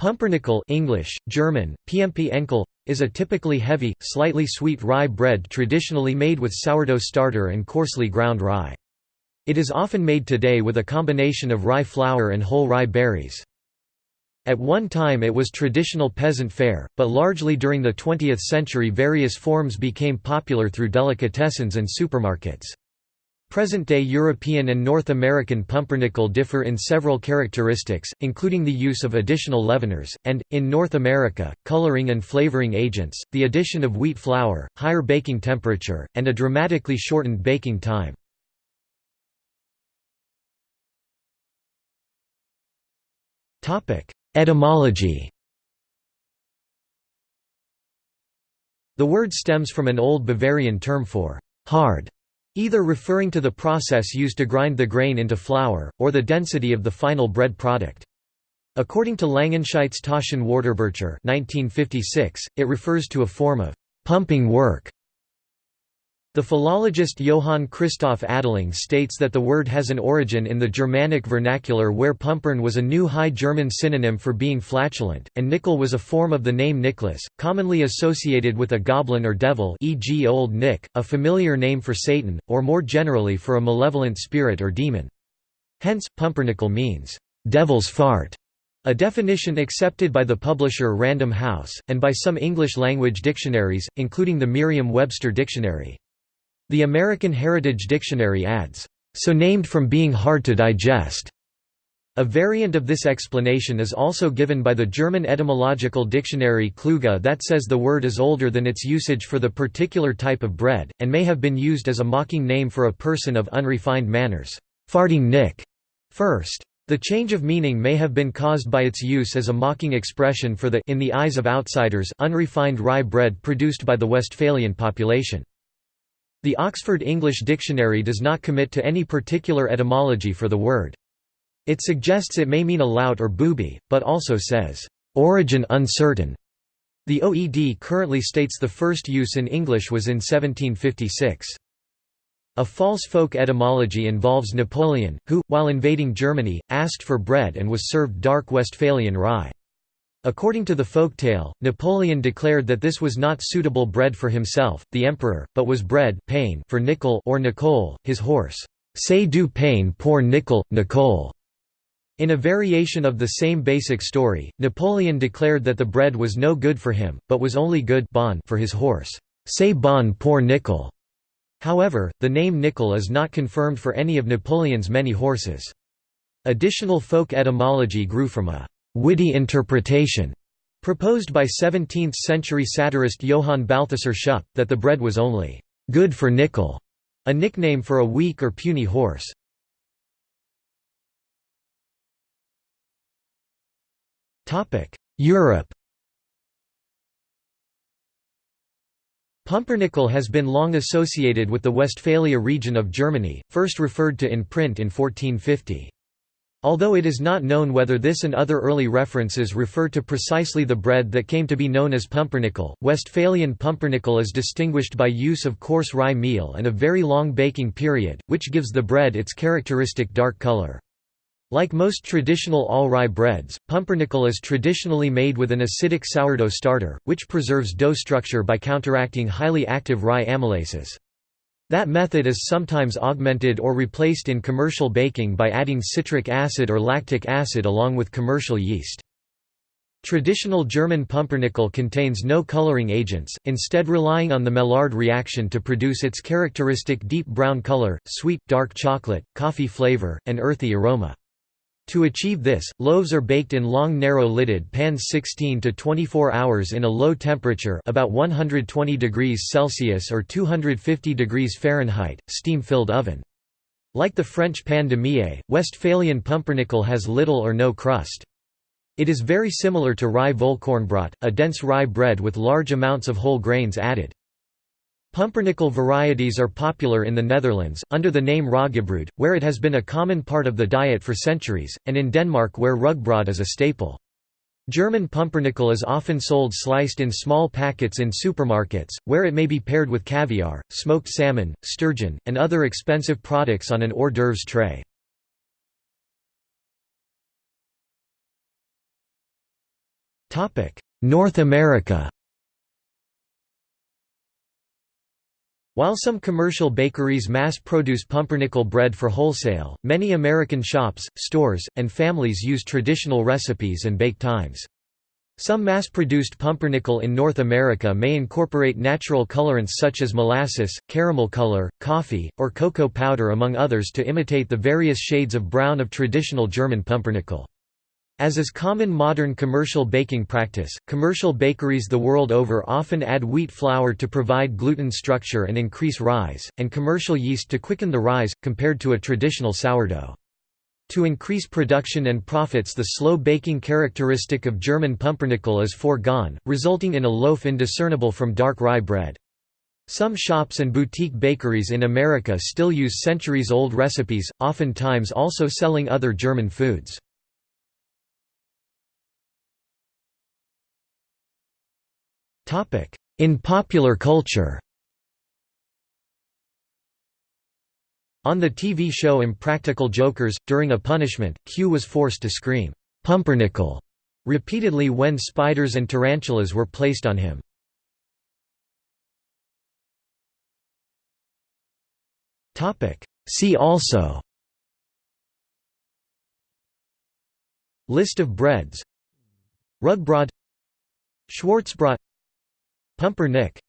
Pumpernickel English, German, PMP Enkel, is a typically heavy, slightly sweet rye bread traditionally made with sourdough starter and coarsely ground rye. It is often made today with a combination of rye flour and whole rye berries. At one time it was traditional peasant fare, but largely during the 20th century various forms became popular through delicatessens and supermarkets. Present-day European and North American pumpernickel differ in several characteristics, including the use of additional leaveners, and, in North America, coloring and flavoring agents, the addition of wheat flour, higher baking temperature, and a dramatically shortened baking time. Etymology The word stems from an Old Bavarian term for «hard» either referring to the process used to grind the grain into flour, or the density of the final bread product. According to Langenscheidt's Taschen-Wörterbucher 1956, it refers to a form of «pumping work» The philologist Johann Christoph Adelung states that the word has an origin in the Germanic vernacular where pumpern was a new High German synonym for being flatulent, and nickel was a form of the name Nicholas, commonly associated with a goblin or devil e.g. Old Nick, a familiar name for Satan, or more generally for a malevolent spirit or demon. Hence, pumpernickel means, "'devil's fart' A definition accepted by the publisher Random House, and by some English-language dictionaries, including the Merriam-Webster Dictionary. The American Heritage Dictionary adds, "...so named from being hard to digest." A variant of this explanation is also given by the German etymological dictionary Kluge that says the word is older than its usage for the particular type of bread, and may have been used as a mocking name for a person of unrefined manners, farting Nick, first. The change of meaning may have been caused by its use as a mocking expression for the in the eyes of outsiders unrefined rye bread produced by the Westphalian population. The Oxford English Dictionary does not commit to any particular etymology for the word. It suggests it may mean a lout or booby, but also says, "...origin uncertain." The OED currently states the first use in English was in 1756. A false folk etymology involves Napoleon, who, while invading Germany, asked for bread and was served dark Westphalian rye. According to the folktale, Napoleon declared that this was not suitable bread for himself, the emperor, but was bread pain for Nickel or Nicole, his horse. C'est du pain pour Nickel, Nicole. In a variation of the same basic story, Napoleon declared that the bread was no good for him, but was only good bon for his horse. C'est bon pour Nickel. However, the name Nickel is not confirmed for any of Napoleon's many horses. Additional folk etymology grew from a witty interpretation proposed by 17th-century satirist Johann Balthasar Schupp, that the bread was only good for nickel, a nickname for a weak or puny horse. Europe Pumpernickel has been long associated with the Westphalia region of Germany, first referred to in print in 1450. Although it is not known whether this and other early references refer to precisely the bread that came to be known as pumpernickel, Westphalian pumpernickel is distinguished by use of coarse rye meal and a very long baking period, which gives the bread its characteristic dark color. Like most traditional all-rye breads, pumpernickel is traditionally made with an acidic sourdough starter, which preserves dough structure by counteracting highly active rye amylases. That method is sometimes augmented or replaced in commercial baking by adding citric acid or lactic acid along with commercial yeast. Traditional German pumpernickel contains no coloring agents, instead relying on the Maillard reaction to produce its characteristic deep brown color, sweet, dark chocolate, coffee flavor, and earthy aroma. To achieve this, loaves are baked in long narrow-lidded pans 16 to 24 hours in a low temperature about 120 degrees Celsius or 250 degrees Fahrenheit, steam-filled oven. Like the French pain de mie, Westphalian pumpernickel has little or no crust. It is very similar to rye Vollkornbrot, a dense rye bread with large amounts of whole grains added. Pumpernickel varieties are popular in the Netherlands, under the name roggebrood, where it has been a common part of the diet for centuries, and in Denmark where rugbrod is a staple. German pumpernickel is often sold sliced in small packets in supermarkets, where it may be paired with caviar, smoked salmon, sturgeon, and other expensive products on an hors d'oeuvres tray. North America While some commercial bakeries mass-produce pumpernickel bread for wholesale, many American shops, stores, and families use traditional recipes and bake times. Some mass-produced pumpernickel in North America may incorporate natural colorants such as molasses, caramel color, coffee, or cocoa powder among others to imitate the various shades of brown of traditional German pumpernickel. As is common modern commercial baking practice, commercial bakeries the world over often add wheat flour to provide gluten structure and increase rise, and commercial yeast to quicken the rise, compared to a traditional sourdough. To increase production and profits the slow baking characteristic of German pumpernickel is foregone, resulting in a loaf indiscernible from dark rye bread. Some shops and boutique bakeries in America still use centuries-old recipes, oftentimes also selling other German foods. In popular culture. On the TV show Impractical Jokers, during a punishment, Q was forced to scream, "'Pumpernickel' repeatedly when spiders and tarantulas were placed on him. See also. List of breads. Rugbrod. Schwarzbrot Pumpernick